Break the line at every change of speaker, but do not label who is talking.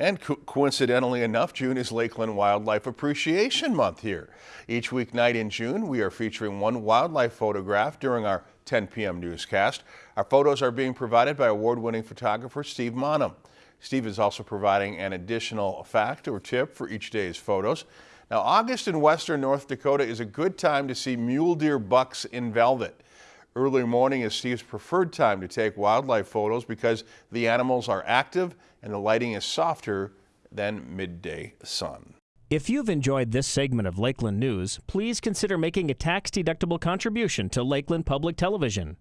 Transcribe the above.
And co coincidentally enough, June is Lakeland Wildlife Appreciation Month here. Each weeknight in June, we are featuring one wildlife photograph during our 10 p.m. newscast. Our photos are being provided by award-winning photographer Steve Monham. Steve is also providing an additional fact or tip for each day's photos. Now, August in western North Dakota is a good time to see mule deer bucks in velvet. Early morning is Steve's preferred time to take wildlife photos because the animals are active and the lighting is softer than midday sun.
If you've enjoyed this segment of Lakeland News, please consider making a tax-deductible contribution to Lakeland Public Television.